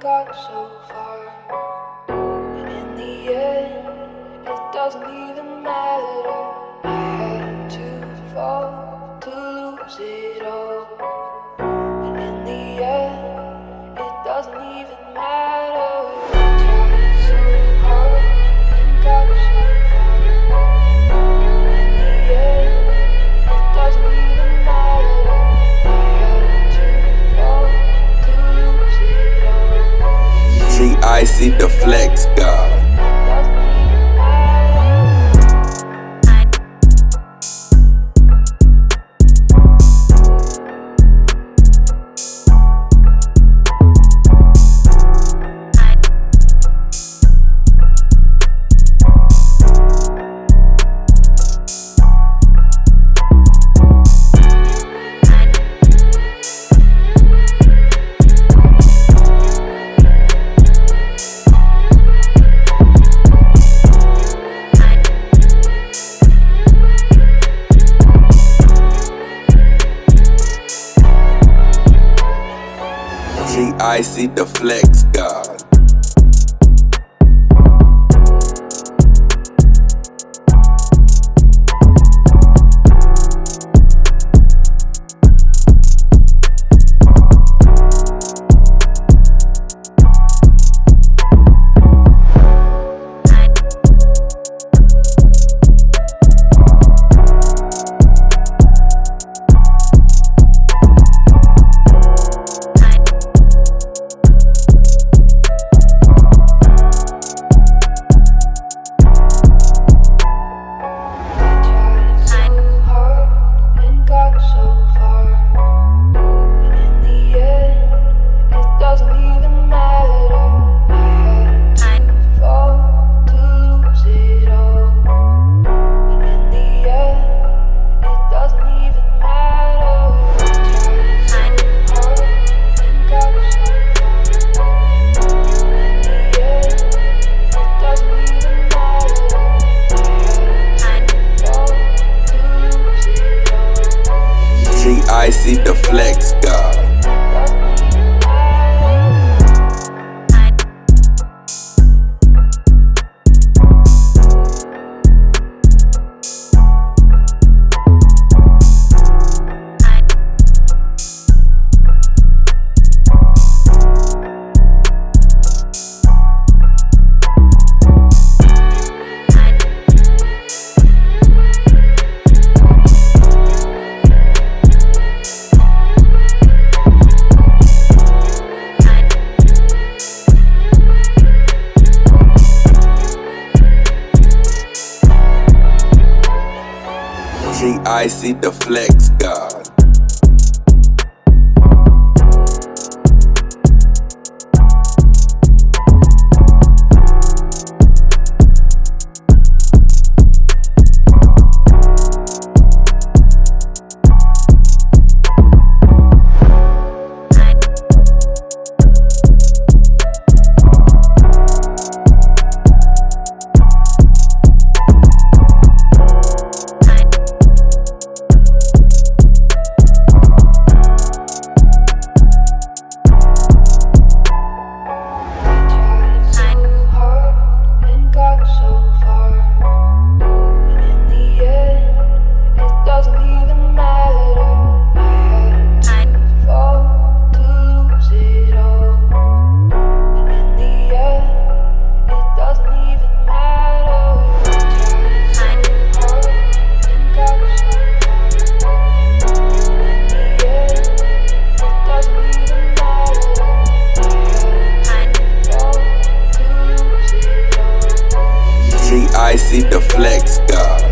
got so far, and in the end, it doesn't even. I see the flex god. I see the flex god. I see the flex go. I see the flex. I see the flex god.